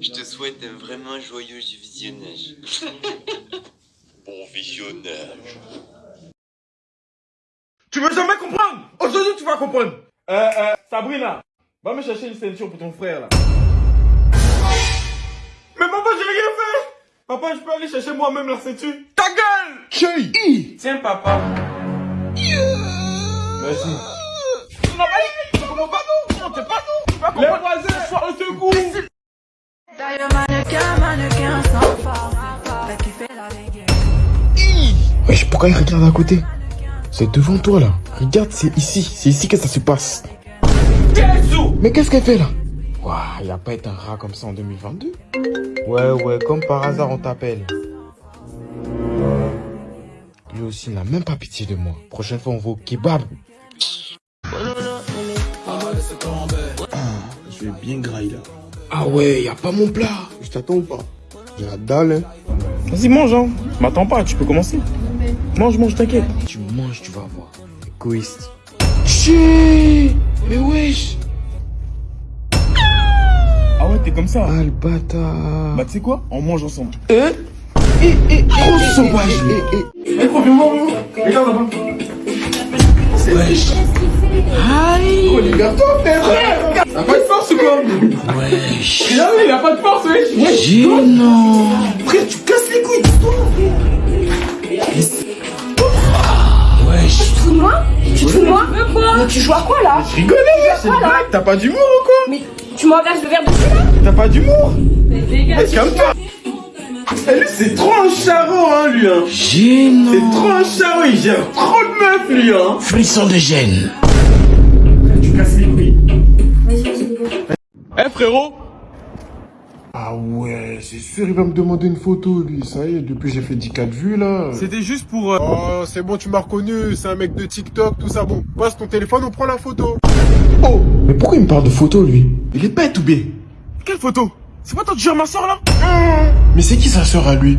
Je te souhaite un vraiment joyeux visionnage. bon visionnage. Tu veux jamais comprendre? Aujourd'hui, tu vas comprendre. Euh, euh, Sabrina, va me chercher une ceinture pour ton frère, là. Mais papa, j'ai rien fait Papa, je peux aller chercher moi-même la ceinture Ta gueule Chérie Tiens, papa. Merci. Non, mais, tu comprends pas, Non, t'es pas, non Tu vas comprendre. Les voisins, sois au secours D'ailleurs, mannequin, mannequin sans force. T'as kiffé la dégaine. Wesh, pourquoi il regarde à côté? C'est devant toi là. Regarde, c'est ici. C'est ici que ça se passe. Mais qu'est-ce qu'elle fait là? Waouh, il a pas été un rat comme ça en 2022 Ouais, ouais, comme par hasard on t'appelle. Lui aussi, il n'a même pas pitié de moi. Prochaine fois, on va au kebab. Je vais bien grailler là. Ah ouais, y a pas mon plat. Je t'attends ou pas J'ai la dalle, hein. Vas-y, mange, hein. M'attends pas, tu peux commencer. Mange, mange, t'inquiète. Tu manges, tu vas voir. Égoïste. Tchè Mais wesh Ah ouais, t'es comme ça. Ah, le bâtard. Bah, tu sais quoi? On mange ensemble. Hein Eh, eh, trop sauvage. Eh, eh. Eh, gros, viens voir, viens voir. Regarde là-bas. Wesh. Aïe. Oh, les gars, toi, frère. T'as pas de force ou quoi Wesh. Regarde, il a pas de force, wesh. Gênant. Frère, tu casses les couilles, toi. Wesh. Tu te fous de moi Tu te fous de moi Mais tu joues à quoi là Je rigolais, wesh. C'est blague. T'as pas d'humour ou quoi Mais tu m'engages le verre dessus là T'as pas d'humour Eh, calme-toi. Eh, lui, c'est trop un charreau, hein, lui, hein. C'est trop un charreau, il gère trop de meufs, lui, hein. Frisson de gêne. Tu casses les Eh, frérot. Ah ouais, c'est sûr, il va me demander une photo, lui. Ça y est, depuis j'ai fait 10 4 vues, là. C'était juste pour... euh, Oh, c'est bon, tu m'as reconnu. C'est un mec de TikTok, tout ça. Bon, passe ton téléphone, on prend la photo. Oh, mais pourquoi il me parle de photo, lui? Il est bête ou bien? Quelle photo? C'est pas toi qui gères ma soeur, là? Mais c'est qui sa sœur à lui?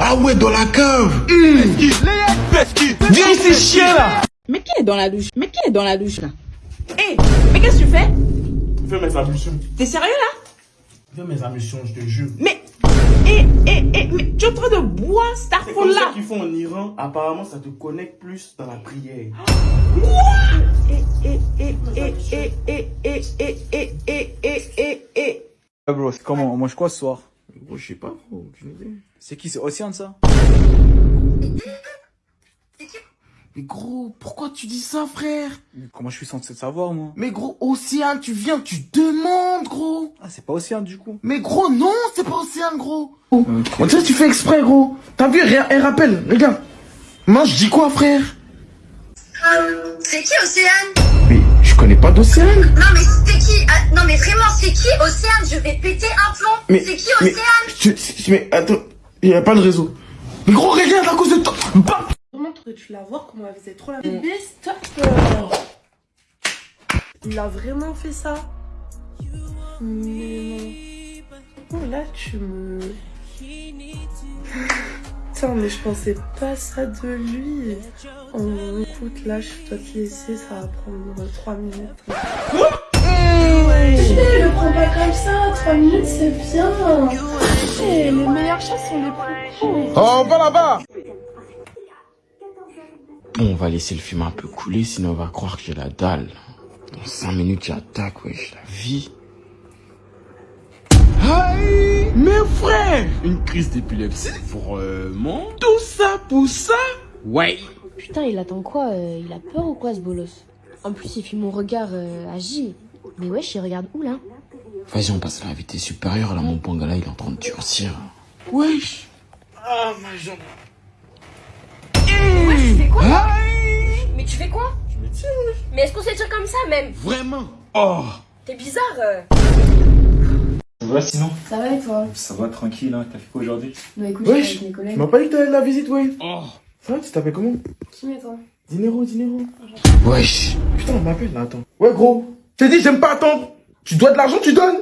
Ah ouais, dans la cave Viens ici, chien, là Mais qui est dans la douche? Mais qui est dans la douche là? Hé Mais qu'est-ce que tu fais? Fais mes ablutions. T'es sérieux là Fais mes ablutions, je te jure. Mais Hé hé hé Mais tu es en train de boire cette C'est comme ça là qu'ils font en Iran. Apparemment, ça te connecte plus dans la prière. Ouais, bro, c'est comment On mange quoi ce soir Gros, je sais pas, aucune idée. C'est qui C'est Océane ça Mais gros, pourquoi tu dis ça, frère? Comment je suis censé le savoir moi? Mais gros, Océane, tu viens, tu demandes, gros! Ah, c'est pas Océane du coup. Mais gros, non, c'est pas Océane, gros! On dirait que tu fais exprès, gros! T'as vu, elle, elle rappelle, regarde. Moi, je dis quoi, frère? C'est qui Océane? Mais je connais pas d'Océane. Non mais c'est qui? Ah, Non mais vraiment c'est qui Océane? Je vais péter un plomb. Mais, C'est qui mais, Océane? tu- mais attends, il y a pas de réseau. Mais gros, regarde à cause de toi. Bah Tu la voir comment elle faisait trop la bébé, stop Il a vraiment fait ça Mais non. Oh là, tu me... Putain, mais je pensais pas ça de lui. Oh, écoute, là, je dois te laisser, ça va prendre 3 minutes. Eh, le prends pas comme ça, 3 minutes c'est bien. Les meilleurs chats sont les plus courts. Oh, on va là-bas Bon, on va laisser le film un peu couler, sinon on va croire que j'ai la dalle. Dans 5 minutes, j'attaque, wesh, la vie. Aïe Mes frères Une crise d'épilepsie Vraiment Tout ça pour ça? Ouais Putain, il attend quoi euh, Il a peur ou quoi ce bolos? En plus, il fuit mon regard euh, agi. Mais wesh, il regarde où là? Vas-y, on passe à la vitesse supérieure, là, mon pangala, il est en train de durcir. Wesh Ah, ma jambe. Ouais, tu fais quoi là Aïe Mais tu fais quoi Mais est-ce qu'on s'étire comme ça même Vraiment Oh T'es bizarre euh. Ça va sinon Ça va et toi Ça va tranquille, hein. T'as fait quoi aujourd'hui Bah écoute, Wesh, je suis avec mes Tu m'as pas dit que t'allais la visite, ouais Oh Ça va, tu t'appelles comment Qui met toi Dinero, Dinero. Wesh. Putain, on m'appelle là, attends. Ouais, gros. T'es dit, j'aime pas attendre. Tu dois de l'argent, tu donnes.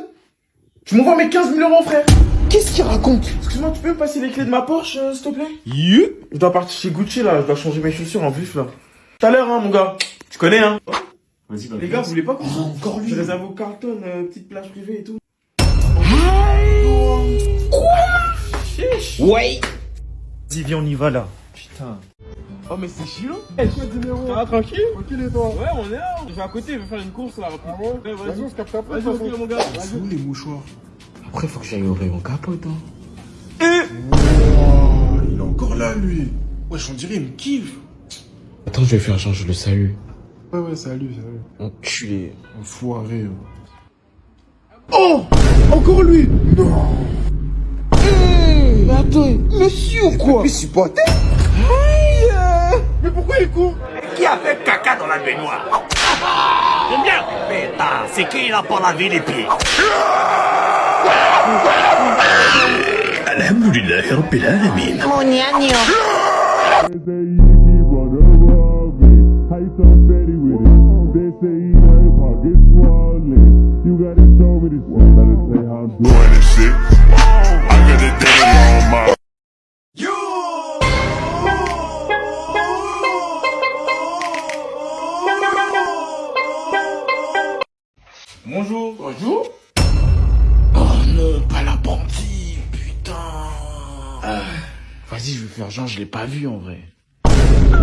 Tu m'envoies mes 15 000 euros, frère. Qu'est-ce qu'il raconte Excuse-moi, tu peux me passer les clés de ma Porsche, euh, s'il te plaît yeah. Je dois partir chez Gucci, là. Je dois changer mes chaussures en vif, là. Tout à l'heure, hein, mon gars. Tu connais, hein. Oh. Vas-y, Les gars, vous voulez pas qu'on oh, encore lui Je réserve au Carlton, euh, petite plage privée et tout. Quoi Chiche Ouais Vas-y, viens, on y va, là. Putain. Oh mais c'est chiant Eh hey, tranquille Tranquille et toi Ouais on est là, je vais à côté, je vais faire une course là. Ah ouais, ouais Vas-y on se capte après Vas-y mon gars Vas-y les mouchoirs après, faut que j'aille au rayon capote. Hein. Et il est encore là, lui. Wesh, on dirait, il me kiffe. Attends, je vais faire genre, je le salue. Ouais, ouais, salut, salut. Enculé, enfoiré. Oh Encore lui Non Mais attends, monsieur ou quoi Mais supporter Aïe Mais pourquoi il court? Qui a fait caca dans la baignoire? J'aime bien Pétard, c'est qui il a pas lavé les pieds? Rabbil Alamin Mon gnagno. Bonjour. Bonjour Vas-y, je vais faire genre, je l'ai pas vu en vrai.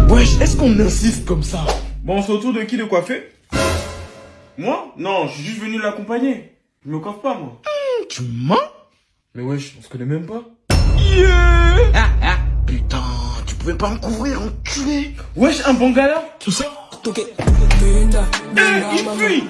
Wesh, est-ce qu'on insiste comme ça? Bon, c'est au tour de qui de coiffer Moi? Non, je suis juste venu l'accompagner. Je me coiffe pas, moi. Tu mens? Mais wesh, on se connaît même pas. Ah, ah, Putain, tu pouvais pas me couvrir, enculé. Wesh, un bon gars là. Tout ça? Eh, il fuit